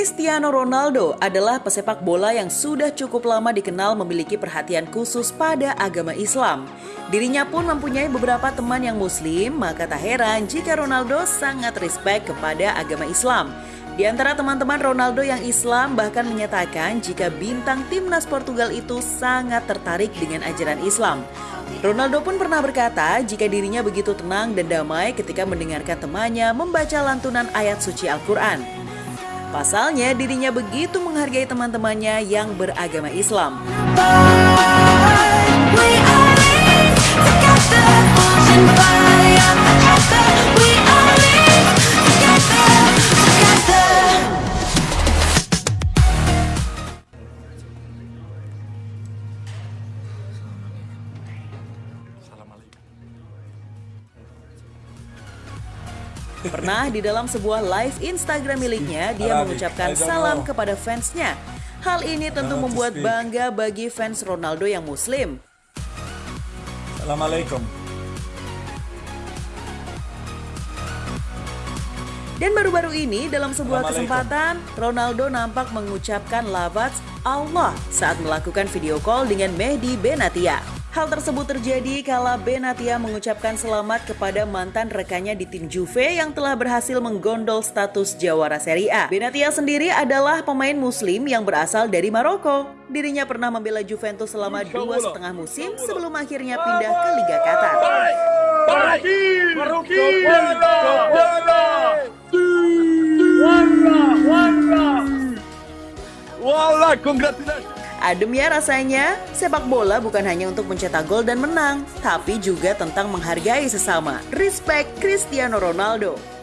Cristiano Ronaldo adalah pesepak bola yang sudah cukup lama dikenal memiliki perhatian khusus pada agama Islam. Dirinya pun mempunyai beberapa teman yang muslim, maka tak heran jika Ronaldo sangat respect kepada agama Islam. Di antara teman-teman Ronaldo yang Islam bahkan menyatakan jika bintang timnas Portugal itu sangat tertarik dengan ajaran Islam. Ronaldo pun pernah berkata jika dirinya begitu tenang dan damai ketika mendengarkan temannya membaca lantunan ayat suci Al-Quran. Pasalnya dirinya begitu menghargai teman-temannya yang beragama Islam. Pernah di dalam sebuah live Instagram miliknya, dia mengucapkan salam kepada fansnya. Hal ini tentu membuat bangga bagi fans Ronaldo yang muslim. Assalamualaikum. Dan baru-baru ini dalam sebuah kesempatan, Ronaldo nampak mengucapkan lafaz Allah saat melakukan video call dengan Mehdi Benatia. Hal tersebut terjadi kala Benatia mengucapkan selamat kepada mantan rekannya di tim Juve yang telah berhasil menggondol status jawara Serie A. Benatia sendiri adalah pemain muslim yang berasal dari Maroko. Dirinya pernah membela Juventus selama dua setengah musim sebelum akhirnya pindah ke Liga Qatar. Wallah, congratulations. Adem ya rasanya, sepak bola bukan hanya untuk mencetak gol dan menang, tapi juga tentang menghargai sesama. Respect Cristiano Ronaldo.